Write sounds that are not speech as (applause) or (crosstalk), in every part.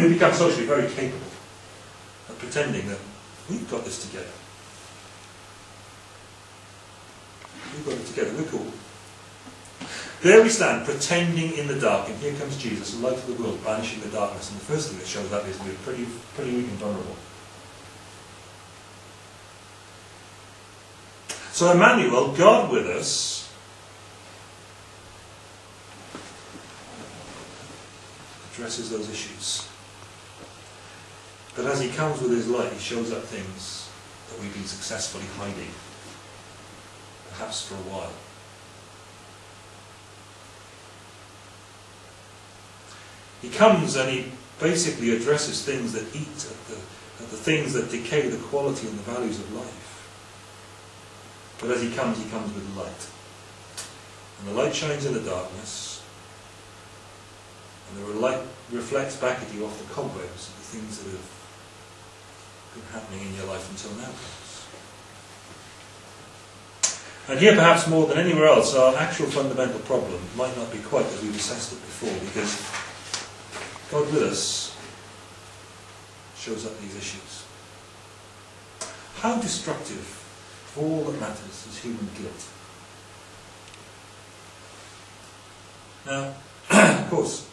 they become socially very capable of pretending that we've got this together. We've got it together, we're cool. There we stand, pretending in the dark, and here comes Jesus, the light of the world, banishing the darkness. And the first thing that shows up is we're pretty, pretty weak and vulnerable. So Emmanuel, God with us, addresses those issues. But as he comes with his light, he shows up things that we've been successfully hiding, perhaps for a while. He comes and he basically addresses things that eat at the, at the things that decay the quality and the values of life. But as he comes, he comes with light. And the light shines in the darkness, and the light reflects back at you off the cobwebs of the things that have been happening in your life until now. And here, perhaps more than anywhere else, our actual fundamental problem might not be quite as we've assessed it before, because God with us shows up these issues. How destructive of all that matters is human guilt. Now, (clears throat) of course,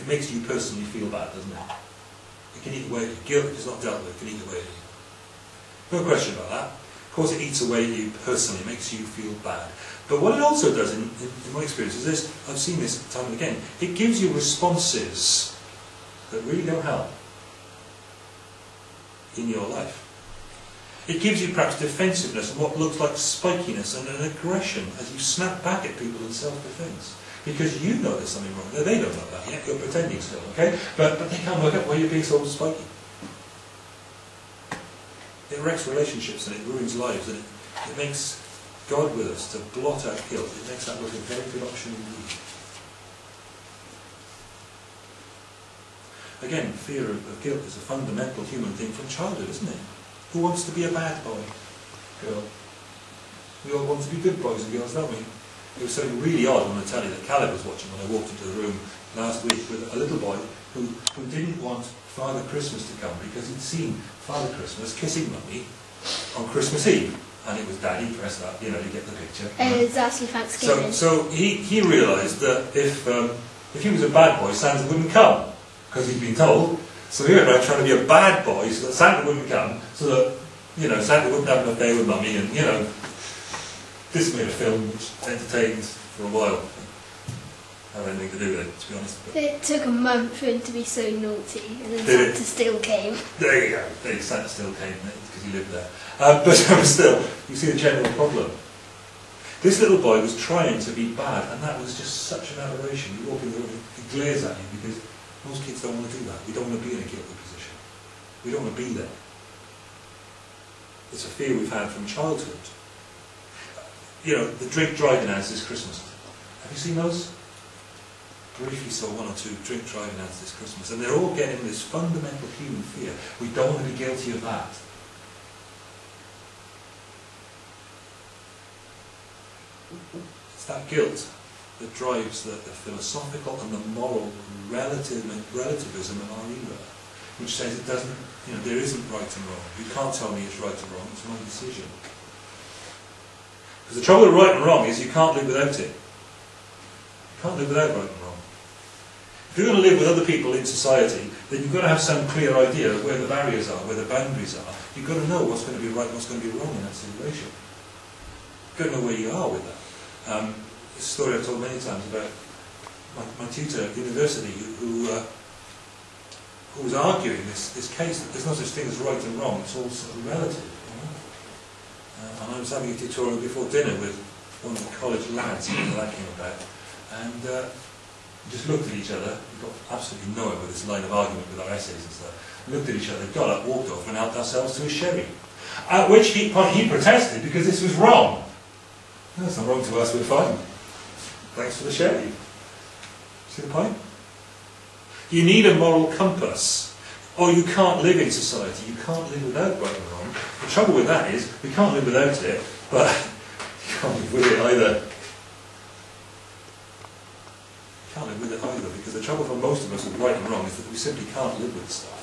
it makes you personally feel bad, doesn't it? It can eat away at you. Guilt is not dealt with, it can eat away at you. No question about that. Of course, it eats away at you personally, it makes you feel bad. But what it also does, in, in, in my experience, is this I've seen this time and again it gives you responses that really don't help in your life. It gives you perhaps defensiveness and what looks like spikiness and an aggression as you snap back at people in self-defense. Because you know there's something wrong. They don't know that yet. You're pretending still, okay? But, but they can't work out why you're being so spiky. It wrecks relationships and it ruins lives and it, it makes God with us to blot out guilt. It makes that look a very good option indeed. Again, fear of, of guilt is a fundamental human thing from childhood, isn't it? Who wants to be a bad boy? Girl. We all want to be good boys and girls, don't we? It was something really odd on tell you that Caleb was watching when I walked into the room last week with a little boy who, who didn't want Father Christmas to come because he'd seen Father Christmas kissing Mummy on Christmas Eve. And it was Daddy dressed up, you know, you get the picture. And it's actually Thanksgiving. So, so he, he realised that if, um, if he was a bad boy, Santa wouldn't come because he'd been told so he went around trying to be a bad boy so that Santa wouldn't come, so that, you know, Santa wouldn't have enough day with mummy, and, you know, this made a film which entertained for a while. I have anything to do with it, to be honest. But it took a month for him to be so naughty, and then Santa it? still came. there you go. There, Santa still came because he lived there. Uh, (laughs) but still, you see the general problem. This little boy was trying to be bad, and that was just such an aberration. You walk in the room, he glares at you because most kids don't want to do that. We don't want to be in a guilty position. We don't want to be there. It's a fear we've had from childhood. You know, the drink driving ads this Christmas. Have you seen those? Briefly saw one or two drink driving ads this Christmas, and they're all getting this fundamental human fear. We don't want to be guilty of that. It's that guilt that drives the, the philosophical and the moral relativism of our era, which says it doesn't, you know, there isn't right and wrong. You can't tell me it's right or wrong, it's my decision. Because the trouble with right and wrong is you can't live without it. You can't live without right and wrong. If you're going to live with other people in society, then you've got to have some clear idea of where the barriers are, where the boundaries are. You've got to know what's going to be right and what's going to be wrong in that situation. You've got to know where you are with that. Um, a story I've told many times about my, my tutor at university who, who, uh, who was arguing this, this case that there's no such thing as right and wrong, it's all sort of relative. You know? uh, and I was having a tutorial before dinner with one of the college lads that came about, and uh, just looked at each other, we got absolutely nowhere with this line of argument with our essays and stuff, looked at each other, got up, walked off and helped ourselves to a sherry. At which he, he protested because this was wrong. It's not wrong to us, we're fine. Thanks for the sherry. See the point? You need a moral compass, or you can't live in society. You can't live without right and wrong. The trouble with that is, we can't live without it, but (laughs) you can't live with it either. You can't live with it either, because the trouble for most of us with right and wrong is that we simply can't live with stuff.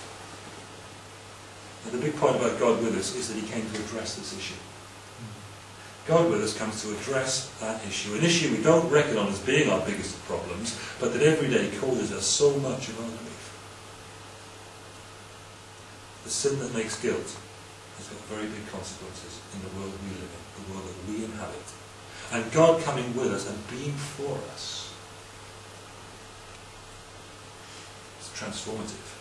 And the big point about God with us is that he came to address this issue. God with us comes to address that issue, an issue we don't reckon on as being our biggest problems, but that every day causes us so much of our grief. The sin that makes guilt has got very big consequences in the world we live in, the world that we inhabit. And God coming with us and being for us is transformative.